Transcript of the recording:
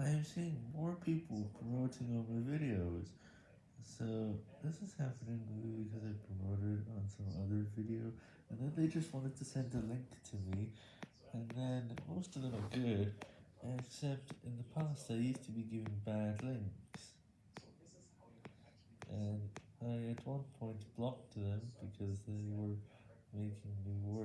I am seeing more people promoting on my videos, so this is happening because I promoted on some other video, and then they just wanted to send a link to me, and then most of them are good, except in the past I used to be giving bad links, and I at one point blocked them because they were making me work.